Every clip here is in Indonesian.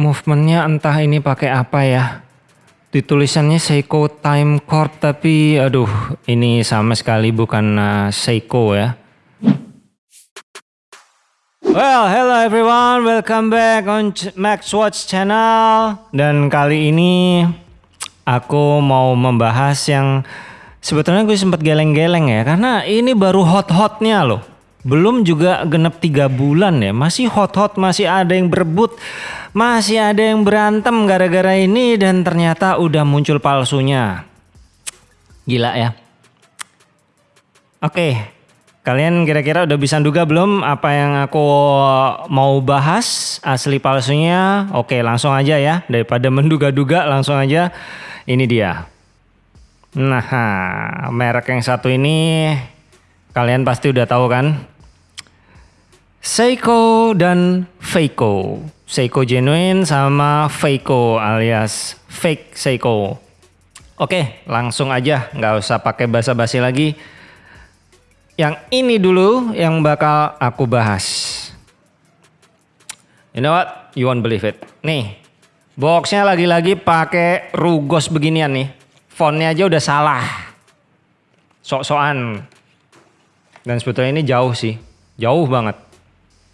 movementnya entah ini pakai apa ya. Ditulisannya Seiko Time Corp tapi aduh ini sama sekali bukan uh, Seiko ya. Well, hello everyone, welcome back on Max Watch channel. Dan kali ini aku mau membahas yang sebetulnya gue sempat geleng-geleng ya, karena ini baru hot-hotnya loh. Belum juga genep tiga bulan ya, masih hot-hot, masih ada yang berebut, masih ada yang berantem gara-gara ini dan ternyata udah muncul palsunya. Gila ya. Oke, Kalian kira-kira udah bisa duga belum apa yang aku mau bahas asli palsunya? Oke langsung aja ya daripada menduga-duga langsung aja ini dia. Nah merek yang satu ini kalian pasti udah tahu kan? Seiko dan Feiko. Seiko genuine sama Feiko alias fake Seiko. Oke langsung aja nggak usah pakai basa-basi lagi yang ini dulu yang bakal aku bahas. You know what? You won't believe it. Nih, boxnya lagi-lagi pakai rugos beginian nih. Fontnya aja udah salah. Sok-sokan. Dan sebetulnya ini jauh sih. Jauh banget.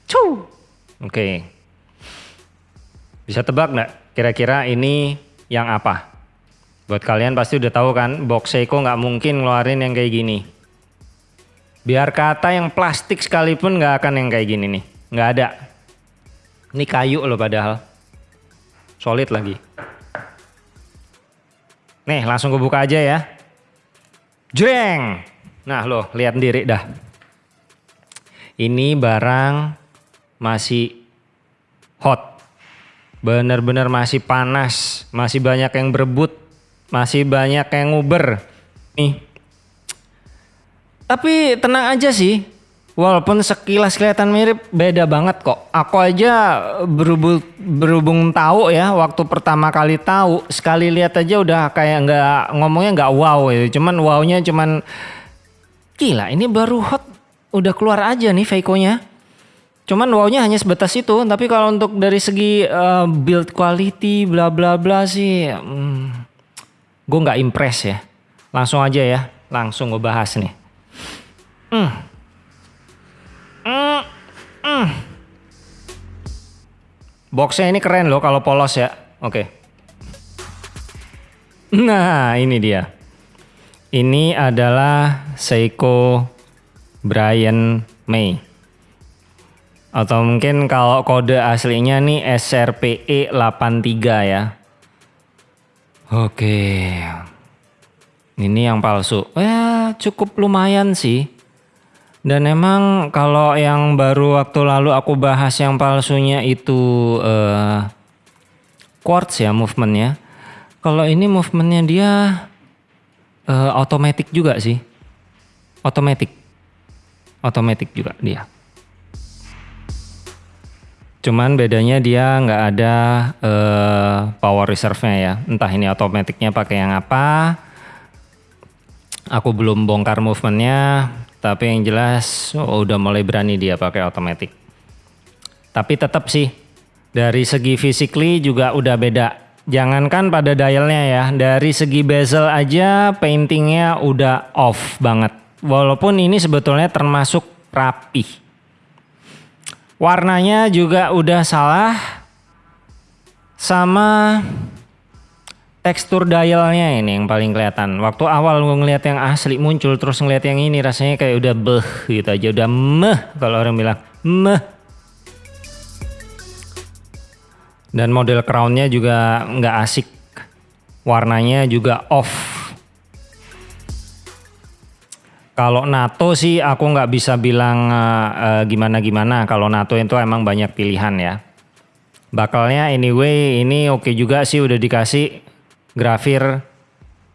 Cuh. Oke. Okay. Bisa tebak nggak kira-kira ini yang apa? Buat kalian pasti udah tahu kan, box Seiko nggak mungkin ngeluarin yang kayak gini. Biar kata yang plastik sekalipun nggak akan yang kayak gini nih. Nggak ada. Ini kayu loh padahal. Solid lagi. Nih langsung gue buka aja ya. Jreng. Nah loh lihat sendiri dah. Ini barang masih hot. Bener-bener masih panas. Masih banyak yang berebut. Masih banyak yang nguber. Nih tapi tenang aja sih. Walaupun sekilas kelihatan mirip, beda banget kok. Aku aja berhubung, berhubung tahu ya, waktu pertama kali tahu, sekali lihat aja udah kayak nggak ngomongnya nggak wow gitu. Cuman wownya cuman gila ini baru hot, udah keluar aja nih Veiko-nya. Cuman wownya hanya sebatas itu, tapi kalau untuk dari segi uh, build quality bla bla bla sih, hmm, gue nggak impress ya. Langsung aja ya, langsung gue bahas nih. Mm. Mm. Mm. Boxnya ini keren loh kalau polos ya. Oke. Okay. Nah ini dia. Ini adalah Seiko Brian May. Atau mungkin kalau kode aslinya nih SRPE 83 ya. Oke. Ini yang palsu. Ya cukup lumayan sih. Dan emang kalau yang baru waktu lalu aku bahas yang palsunya itu uh, quartz ya movementnya. Kalau ini movementnya dia uh, automatic juga sih. Automatic. Automatic juga dia. Cuman bedanya dia nggak ada uh, power reserve-nya ya. Entah ini otomatiknya pakai yang apa. Aku belum bongkar movementnya tapi yang jelas oh, udah mulai berani dia pakai otomatis. Tapi tetap sih dari segi physically juga udah beda. Jangankan pada dialnya ya, dari segi bezel aja paintingnya udah off banget. Walaupun ini sebetulnya termasuk rapi. Warnanya juga udah salah. Sama tekstur dialnya ini yang paling kelihatan. Waktu awal gue ngeliat yang asli muncul terus ngeliat yang ini rasanya kayak udah beh gitu aja udah meh kalau orang bilang meh. Dan model crownnya juga nggak asik. Warnanya juga off. Kalau NATO sih aku nggak bisa bilang uh, gimana gimana. Kalau NATO itu emang banyak pilihan ya. Bakalnya anyway ini oke okay juga sih udah dikasih grafir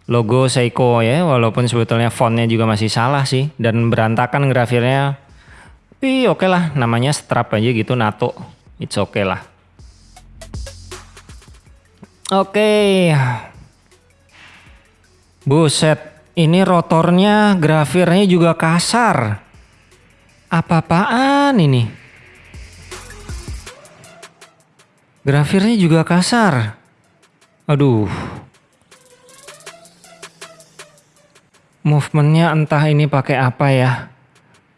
logo Seiko ya walaupun sebetulnya fontnya juga masih salah sih dan berantakan grafirnya tapi oke okay lah namanya strap aja gitu NATO it's oke okay lah oke okay. buset ini rotornya grafirnya juga kasar apa-apaan ini Grafirnya juga kasar. Aduh. Movementnya entah ini pakai apa ya.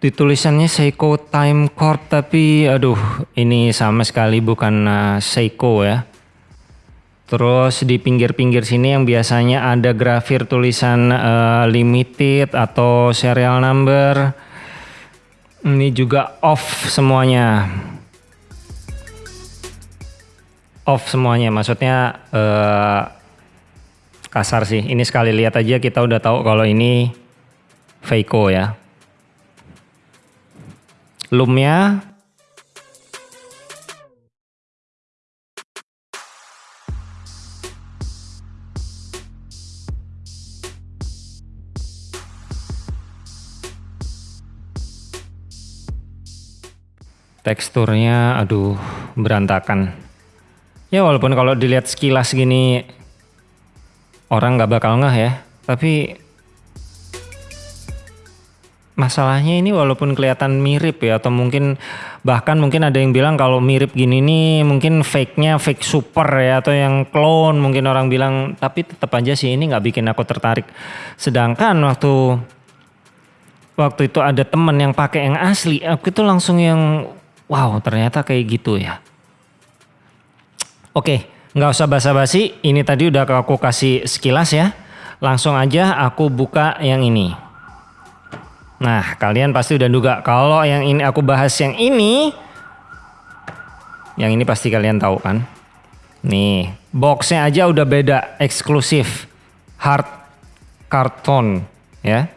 Ditulisannya Seiko Time Corp tapi aduh ini sama sekali bukan uh, Seiko ya. Terus di pinggir-pinggir sini yang biasanya ada grafir tulisan uh, limited atau serial number. Ini juga off semuanya. Off semuanya maksudnya uh, kasar sih. Ini sekali lihat aja kita udah tahu kalau ini Seiko ya. Lumnya teksturnya aduh berantakan. Ya walaupun kalau dilihat sekilas gini orang nggak bakal ngeh ya tapi masalahnya ini walaupun kelihatan mirip ya atau mungkin bahkan mungkin ada yang bilang kalau mirip gini nih mungkin fake-nya fake super ya atau yang clone mungkin orang bilang tapi tetap aja sih ini nggak bikin aku tertarik. Sedangkan waktu waktu itu ada temen yang pakai yang asli aku itu langsung yang wow ternyata kayak gitu ya oke nggak usah basa-basi ini tadi udah aku kasih sekilas ya langsung aja aku buka yang ini Nah, kalian pasti udah duga kalau yang ini aku bahas yang ini, yang ini pasti kalian tahu kan? Nih, boxnya aja udah beda, eksklusif, hard karton, ya.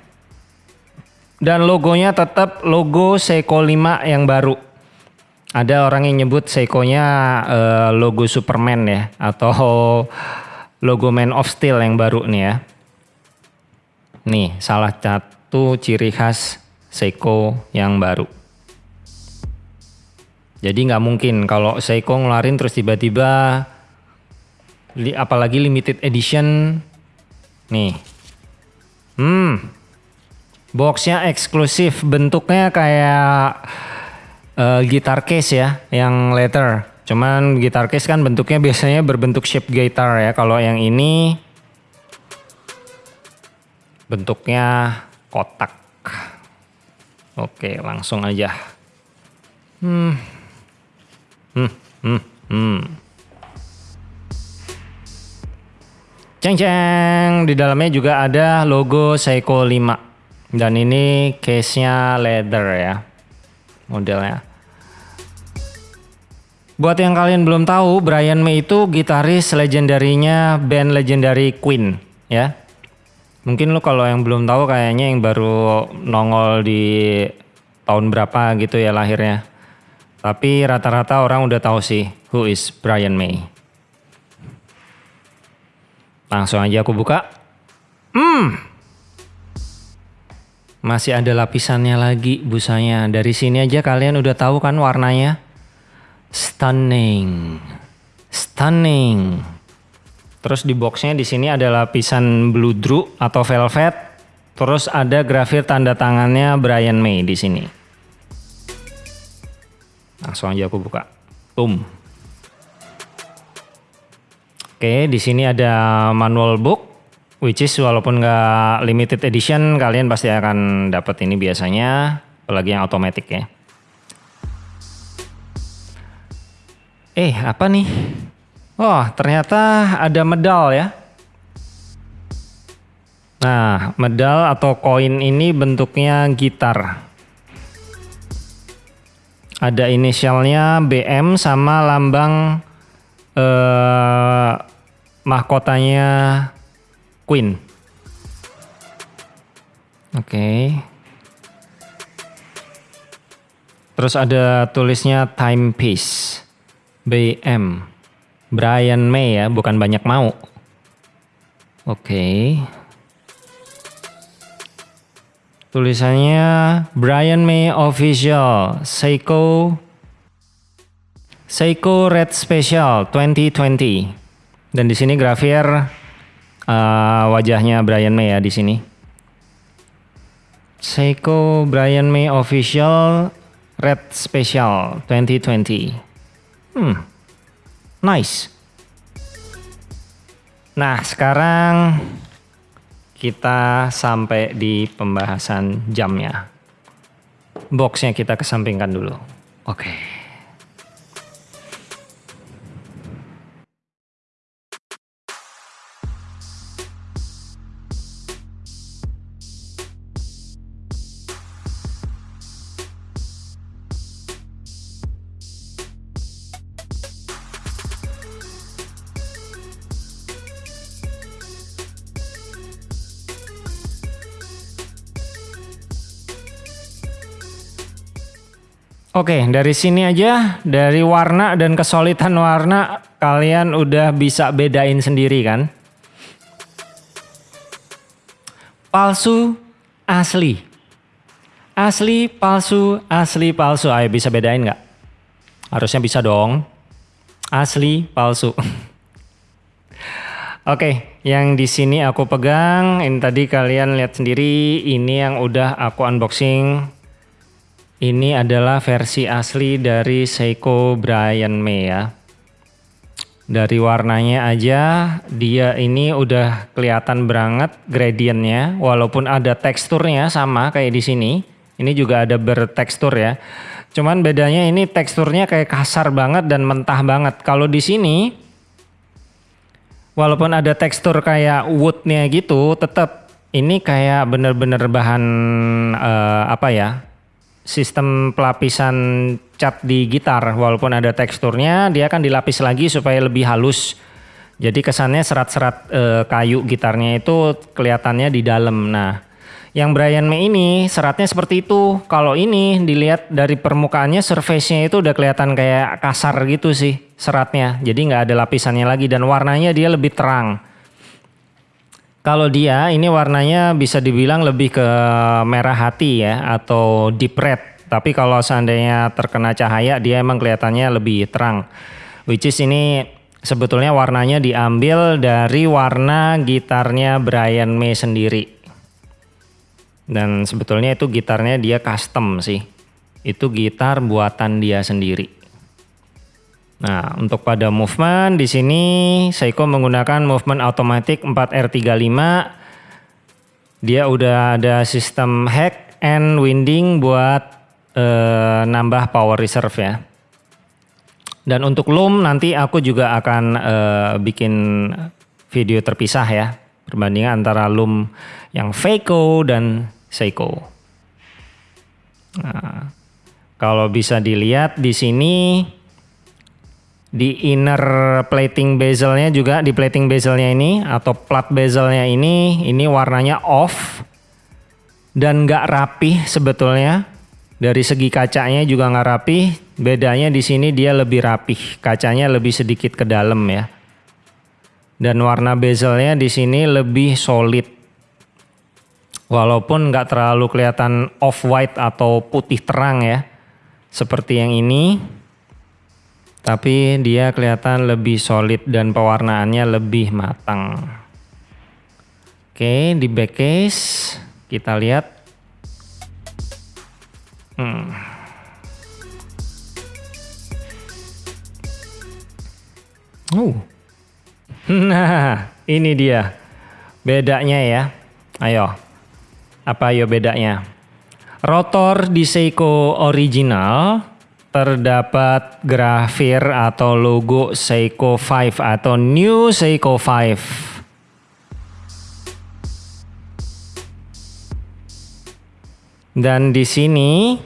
Dan logonya tetap logo Seiko 5 yang baru. Ada orang yang nyebut Seiko-nya uh, logo Superman ya, atau logo Man of Steel yang baru nih ya. Nih, salah satu ciri khas Seiko yang baru. Jadi nggak mungkin kalau Seiko ngeluarin terus tiba-tiba apalagi limited edition nih. Hmm. Boxnya eksklusif, bentuknya kayak uh, gitar case ya, yang leather. Cuman gitar case kan bentuknya biasanya berbentuk shape gitar ya. Kalau yang ini bentuknya kotak. Oke, langsung aja. Hmm. Hmm, hmm, hmm. Ceng ceng, di dalamnya juga ada logo Seiko 5. Dan ini case-nya leather ya. Modelnya. Buat yang kalian belum tahu, Brian May itu gitaris legendarinya band legendary Queen ya. Mungkin lu kalau yang belum tahu kayaknya yang baru nongol di tahun berapa gitu ya lahirnya. Tapi rata-rata orang udah tahu sih who is Brian May. Langsung aja aku buka. Hmm. Masih ada lapisannya lagi busanya. Dari sini aja kalian udah tahu kan warnanya. Stunning. Stunning. Terus di boxnya di sini ada lapisan blue drew atau velvet. Terus ada grafir tanda tangannya Brian May di sini. Langsung aja aku buka. Boom. Oke, di sini ada manual book, which is walaupun nggak limited edition, kalian pasti akan dapat ini biasanya, apalagi yang otomatis ya. Eh, apa nih? Oh, ternyata ada medal ya. Nah, medal atau koin ini bentuknya gitar. Ada inisialnya BM sama lambang eh, mahkotanya Queen. Oke. Okay. Terus ada tulisnya timepiece BM. Brian May ya, bukan banyak mau. Oke. Okay. Tulisannya Brian May Official Seiko Seiko Red Special 2020. Dan di sini grafir uh, wajahnya Brian May ya di sini. Seiko Brian May Official Red Special 2020. Hmm. Nice. Nah, sekarang kita sampai di pembahasan jamnya. Boxnya kita kesampingkan dulu. Oke. Okay. Oke, dari sini aja, dari warna dan kesolidan warna, kalian udah bisa bedain sendiri kan? Palsu, asli. Asli, palsu, asli, palsu. Ayo bisa bedain nggak? Harusnya bisa dong. Asli, palsu. Oke, yang di sini aku pegang, ini tadi kalian lihat sendiri, ini yang udah aku unboxing ini adalah versi asli dari Seiko Brian May ya. Dari warnanya aja dia ini udah kelihatan banget gradientnya walaupun ada teksturnya sama kayak di sini. Ini juga ada bertekstur ya. Cuman bedanya ini teksturnya kayak kasar banget dan mentah banget. Kalau di sini walaupun ada tekstur kayak woodnya gitu tetap ini kayak bener-bener bahan uh, apa ya sistem pelapisan cat di gitar walaupun ada teksturnya dia akan dilapis lagi supaya lebih halus. Jadi kesannya serat-serat e, kayu gitarnya itu kelihatannya di dalam. Nah yang Brian May ini seratnya seperti itu. Kalau ini dilihat dari permukaannya surface-nya itu udah kelihatan kayak kasar gitu sih seratnya. Jadi nggak ada lapisannya lagi dan warnanya dia lebih terang kalau dia ini warnanya bisa dibilang lebih ke merah hati ya atau deep red. Tapi kalau seandainya terkena cahaya dia emang kelihatannya lebih terang. Which is ini sebetulnya warnanya diambil dari warna gitarnya Brian May sendiri. Dan sebetulnya itu gitarnya dia custom sih. Itu gitar buatan dia sendiri. Nah, untuk pada movement di sini Seiko menggunakan movement automatic 4R35. Dia udah ada sistem hack and winding buat uh, nambah power reserve ya. Dan untuk loom nanti aku juga akan uh, bikin video terpisah ya. Perbandingan antara loom yang Feiko dan Seiko. Nah, kalau bisa dilihat di sini di inner plating bezelnya juga di plating bezelnya ini atau plat bezelnya ini ini warnanya off dan nggak rapi sebetulnya. Dari segi kacanya juga nggak rapi. Bedanya di sini dia lebih rapih kacanya lebih sedikit ke dalam ya. Dan warna bezelnya di sini lebih solid. Walaupun nggak terlalu kelihatan off white atau putih terang ya seperti yang ini tapi dia kelihatan lebih solid dan pewarnaannya lebih matang. Oke, di back case kita lihat. Hmm. Uh. Nah, ini dia. Bedanya ya. Ayo. Apa ayo bedanya? Rotor di Seiko original terdapat grafir atau logo Seiko 5 atau New Seiko 5. Dan di sini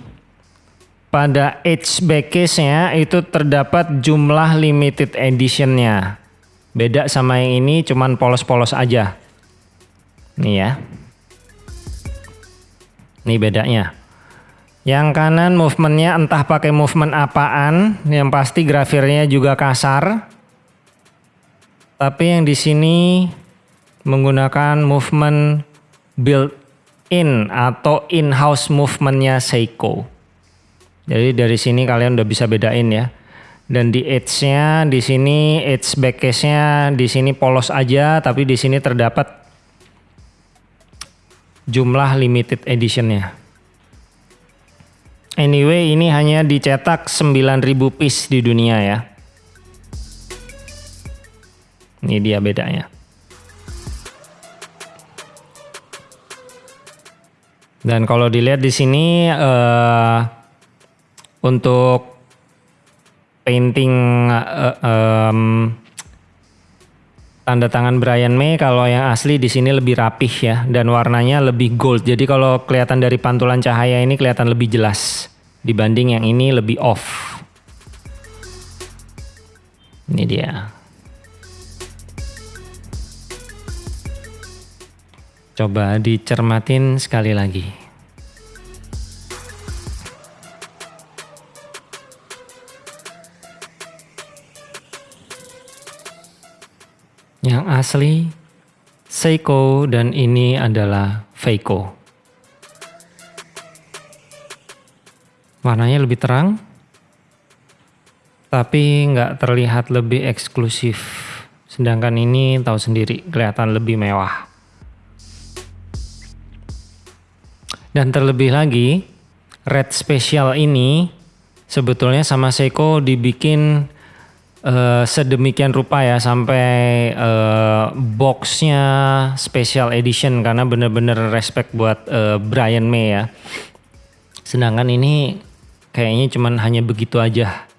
pada edge backcase-nya itu terdapat jumlah limited edition-nya. Beda sama yang ini cuman polos-polos aja. Nih ya. Nih bedanya. Yang kanan movementnya entah pakai movement apaan, yang pasti grafirnya juga kasar. Tapi yang di sini menggunakan movement built-in atau in-house movementnya Seiko. Jadi dari sini kalian udah bisa bedain ya. Dan di edge-nya di sini edge backcase-nya di sini polos aja, tapi di sini terdapat jumlah limited edition-nya. Anyway, ini hanya dicetak 9000 piece di dunia ya. Ini dia bedanya. Dan kalau dilihat di sini uh, untuk painting uh, um, tanda tangan Brian May kalau yang asli di sini lebih rapih ya dan warnanya lebih gold. Jadi kalau kelihatan dari pantulan cahaya ini kelihatan lebih jelas dibanding yang ini lebih off. Ini dia. Coba dicermatin sekali lagi. Yang asli Seiko dan ini adalah Feiko. Warnanya lebih terang, tapi nggak terlihat lebih eksklusif. Sedangkan ini tahu sendiri kelihatan lebih mewah. Dan terlebih lagi, red special ini sebetulnya sama Seiko dibikin uh, sedemikian rupa ya sampai uh, boxnya special edition karena bener-bener respect buat uh, Brian May ya. Sedangkan ini kayaknya cuman hanya begitu aja.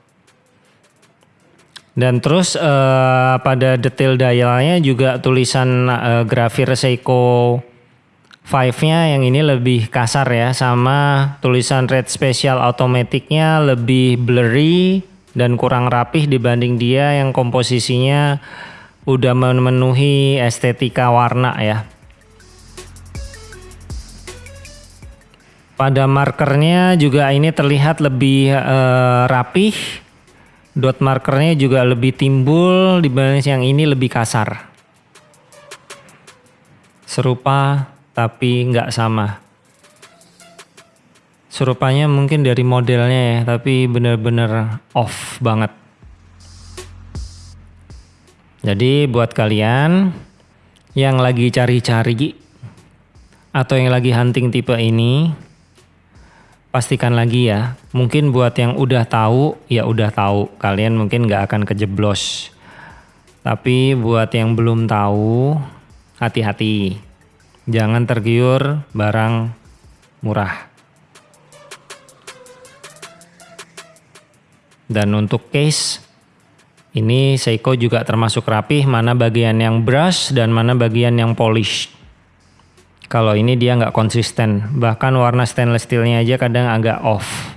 Dan terus uh, pada detail dialnya juga tulisan uh, grafir Seiko Five-nya yang ini lebih kasar ya sama tulisan red special automaticnya lebih blurry dan kurang rapih dibanding dia yang komposisinya udah memenuhi estetika warna ya. Pada markernya juga ini terlihat lebih uh, rapih. Dot markernya juga lebih timbul dibanding yang ini lebih kasar. Serupa tapi nggak sama. Serupanya mungkin dari modelnya ya, tapi bener-bener off banget. Jadi buat kalian yang lagi cari-cari atau yang lagi hunting tipe ini, pastikan lagi ya. Mungkin buat yang udah tahu, ya udah tahu. Kalian mungkin nggak akan kejeblos. Tapi buat yang belum tahu, hati-hati jangan tergiur barang murah. Dan untuk case ini Seiko juga termasuk rapih mana bagian yang brush dan mana bagian yang polish. Kalau ini dia nggak konsisten, bahkan warna stainless steelnya aja kadang agak off.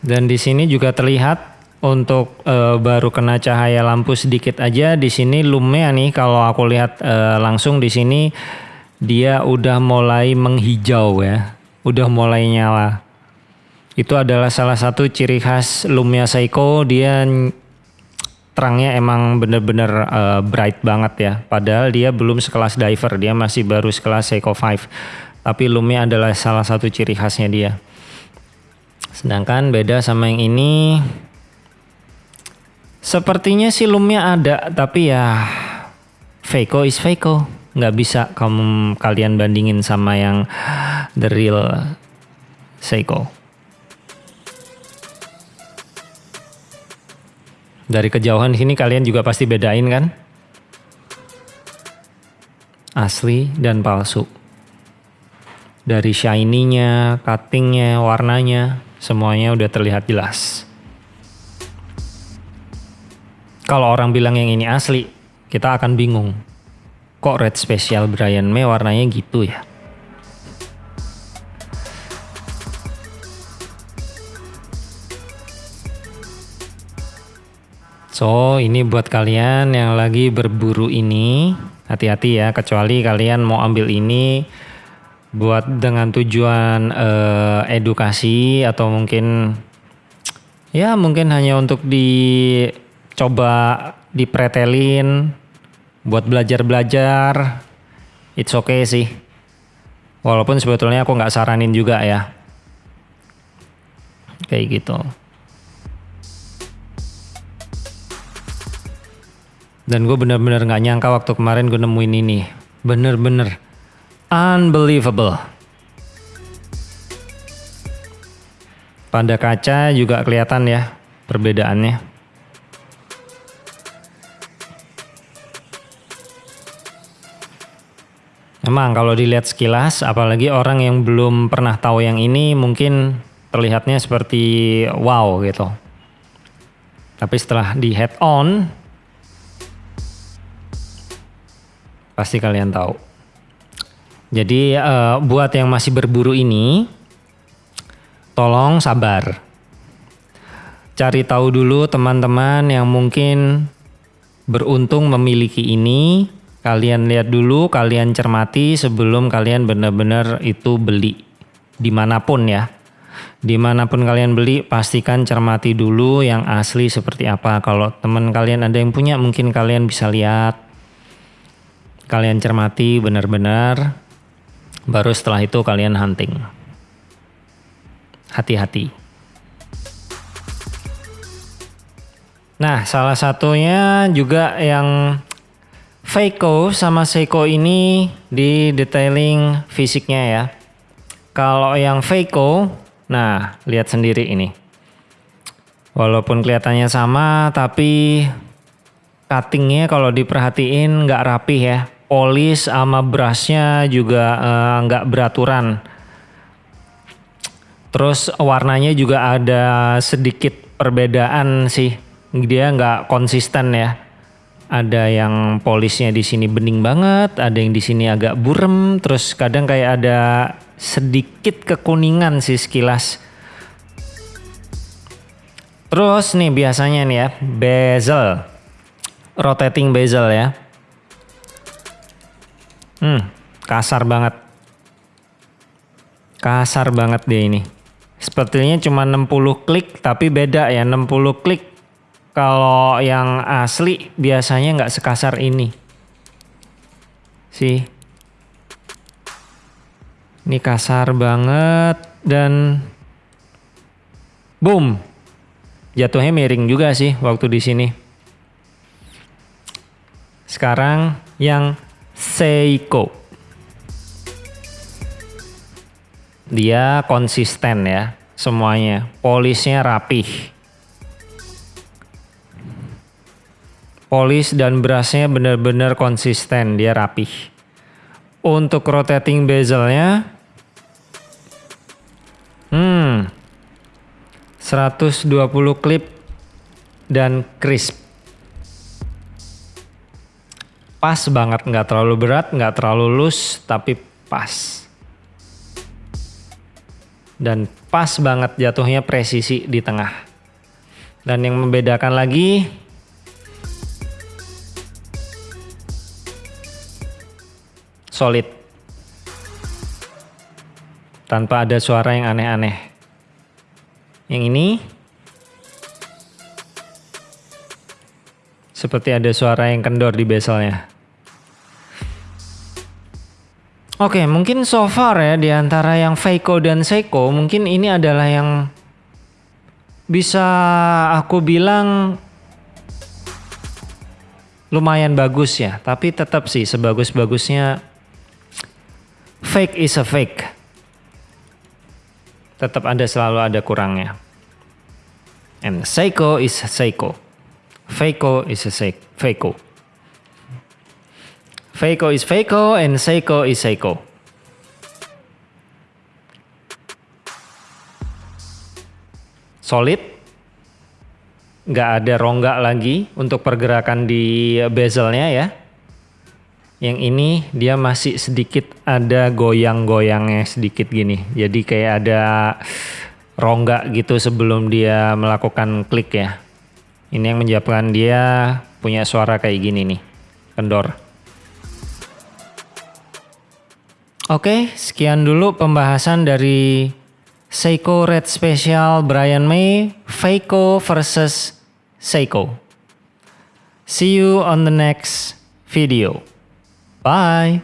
Dan di sini juga terlihat untuk e, baru kena cahaya lampu sedikit aja di sini lumnya nih kalau aku lihat e, langsung di sini dia udah mulai menghijau ya, udah mulai nyala. Itu adalah salah satu ciri khas Lumia Seiko dia terangnya emang bener-bener uh, bright banget ya. Padahal dia belum sekelas diver, dia masih baru sekelas Seiko 5. Tapi Lumia adalah salah satu ciri khasnya dia. Sedangkan beda sama yang ini sepertinya sih lumnya ada tapi ya Feiko is Feiko nggak bisa kamu kalian bandingin sama yang the real Seiko. Dari kejauhan sini kalian juga pasti bedain kan? Asli dan palsu. Dari shiny-nya, cutting-nya, warnanya, Semuanya udah terlihat jelas. Kalau orang bilang yang ini asli, kita akan bingung. Kok red special Brian May warnanya gitu ya? So, ini buat kalian yang lagi berburu ini, hati-hati ya, kecuali kalian mau ambil ini buat dengan tujuan uh, edukasi atau mungkin ya mungkin hanya untuk dicoba dipretelin buat belajar-belajar it's okay sih walaupun sebetulnya aku nggak saranin juga ya kayak gitu Dan gue bener-bener gak nyangka waktu kemarin gue nemuin ini. Bener-bener unbelievable. Pada kaca juga kelihatan ya perbedaannya. Emang kalau dilihat sekilas, apalagi orang yang belum pernah tahu yang ini mungkin terlihatnya seperti wow gitu. Tapi setelah di head on, pasti kalian tahu. Jadi uh, buat yang masih berburu ini, tolong sabar. Cari tahu dulu teman-teman yang mungkin beruntung memiliki ini. Kalian lihat dulu, kalian cermati sebelum kalian benar-benar itu beli di mana pun ya. Di mana pun kalian beli, pastikan cermati dulu yang asli seperti apa. Kalau teman kalian ada yang punya, mungkin kalian bisa lihat. Kalian cermati benar-benar. Baru setelah itu kalian hunting. Hati-hati. Nah, salah satunya juga yang Feiko sama Seiko ini di detailing fisiknya ya. Kalau yang Feiko, nah lihat sendiri ini. Walaupun kelihatannya sama, tapi cuttingnya kalau diperhatiin nggak rapi ya. Polis sama brushnya juga eh, nggak beraturan. Terus warnanya juga ada sedikit perbedaan sih. Dia nggak konsisten ya ada yang polisnya di sini bening banget, ada yang di sini agak burem, terus kadang kayak ada sedikit kekuningan sih sekilas. Terus nih biasanya nih ya, bezel. Rotating bezel ya. Hmm, kasar banget. Kasar banget deh ini. Sepertinya cuma 60 klik tapi beda ya, 60 klik kalau yang asli biasanya nggak sekasar ini. Sih. Ini kasar banget dan boom. Jatuhnya miring juga sih waktu di sini. Sekarang yang Seiko. Dia konsisten ya semuanya. Polisnya rapih Polis dan brushnya benar-benar konsisten, dia rapih. Untuk rotating bezelnya, hmm, 120 klip dan crisp. Pas banget, nggak terlalu berat, nggak terlalu loose, tapi pas. Dan pas banget jatuhnya presisi di tengah. Dan yang membedakan lagi, solid. Tanpa ada suara yang aneh-aneh. Yang ini seperti ada suara yang kendor di bezelnya. Oke, mungkin so far ya di antara yang Feiko dan Seiko, mungkin ini adalah yang bisa aku bilang lumayan bagus ya, tapi tetap sih sebagus-bagusnya fake is a fake. Tetap ada selalu ada kurangnya. And Seiko is Seiko. Feiko is a Feiko. Feiko is Feiko and Seiko is Seiko. Solid. Nggak ada rongga lagi untuk pergerakan di bezelnya ya. Yang ini dia masih sedikit ada goyang-goyangnya sedikit gini. Jadi kayak ada rongga gitu sebelum dia melakukan klik ya. Ini yang menyebabkan dia punya suara kayak gini nih. Kendor. Oke, sekian dulu pembahasan dari Seiko Red Special Brian May, Feiko versus Seiko. See you on the next video. Bye.